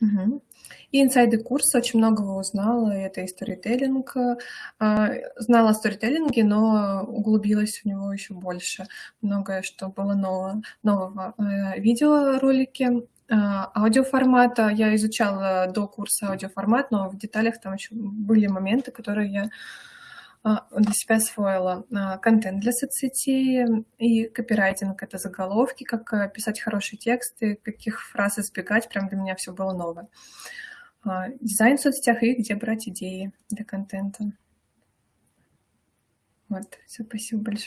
Мгм. И инсайды курса очень многого узнала. Это и сторителлинг. А, знала о сторителлинге, но углубилась в него ещё больше. Многое, что было ново нового. Э, видеоролики, а, аудиоформата. Я изучала до курса аудиоформат, но в деталях там ещё были моменты, которые я, для себя освоила. А, контент для соцсетей и копирайтинг- это заголовки, как, э, писать хорошие тексты, каких фраз избегать. Прям для меня всё было новое. А, дизайн в соцсетях и где брать идеи для контента. Вот. Всё, спасибо большое.